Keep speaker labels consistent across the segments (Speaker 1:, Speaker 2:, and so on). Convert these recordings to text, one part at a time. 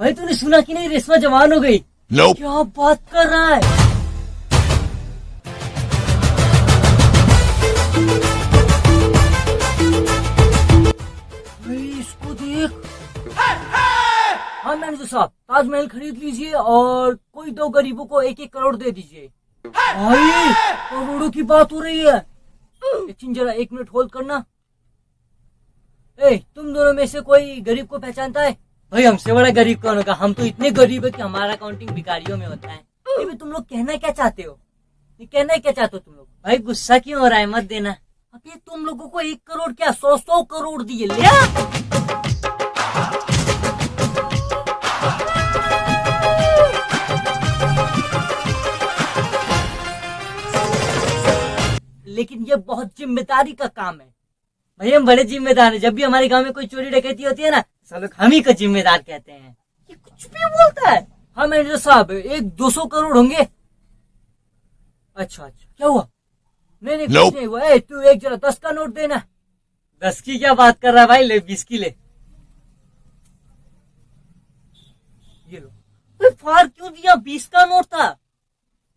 Speaker 1: भाई तूने सुना कि नहीं? रेशमा जवान हो गई।
Speaker 2: Nope.
Speaker 1: क्या बात कर रहा है? इसको देख। हाँ मैनेजर साहब ताजमहल खरीद लीजिए और कोई दो गरीबों को एक एक करोड़ दे दीजिए। भाई करोड़ों की बात हो रही है। जरा एक मिनट होल्ड करना। ए तुम दोनों में से कोई गरीब को पहचानता है? भाई, हमसे बड़ा गरीब कौन होगा? हम तो इतने गरीब है कि हमारा अकाउंटिंग भिखारियों में होता है। ये तुम लोग कहना क्या चाहते हो? ये कहना क्या चाहते हो तुम लोग? भाई, गुस्सा क्यों हो रहा है? मत देना। अबे तुम लोगों को एक करोड़ क्या सौ सौ करोड़ दिए? ले लेकिन ये बहुत ज़िम्मेदारी का काम है। भाई हम बड़े जिम्मेदार हैं। जब भी हमारे गाँव में कोई चोरी डकैती होती है ना सब लोग हम ही को जिम्मेदार कहते हैं। ये कुछ भी बोलता है। हाँ मैनेजर साहब एक दो सौ करोड़ होंगे। अच्छा अच्छा क्या हुआ? नहीं नहीं कुछ नहीं हुआ। तू एक जरा दस का नोट देना। दस की क्या बात कर रहा है भाई? ले बीस की ले। ये लो। फार क्यों दिया? बीस का नोट था।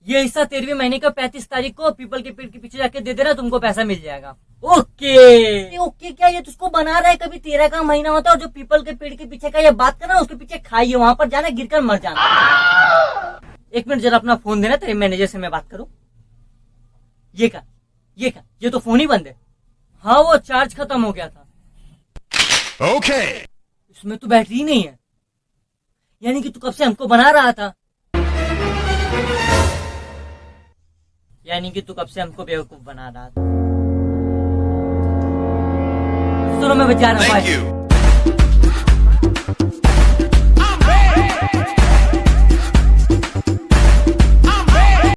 Speaker 1: ये हिस्सा तेरहवीं महीने का पैंतीस तारीख को पीपल के पेड़ के पीछे जाके दे देना तुमको पैसा मिल जाएगा। ओके। ओके क्या? ये तुझको बना रहा है कभी? तेरह का महीना होता है और जो पीपल के पेड़ के पीछे का ये बात करना उसके पीछे खाइए वहाँ पर जाना गिरकर मर जाना। एक मिनट जरा अपना फ़ोन देना तेरे मैनेजर से मैं बात करूँ। ये का ये का ये तो फ़ोन ही बंद है। हाँ वो चार्ज खत्म हो गया था।
Speaker 2: Okay.
Speaker 1: इसमें तो बैटरी ही नहीं है। यानी कि तू कब से हमको बना रहा था? यानी कि तू कब से हमको बेवकूफ़ बना रहा था सुनो मैं बचा रहा हूँ.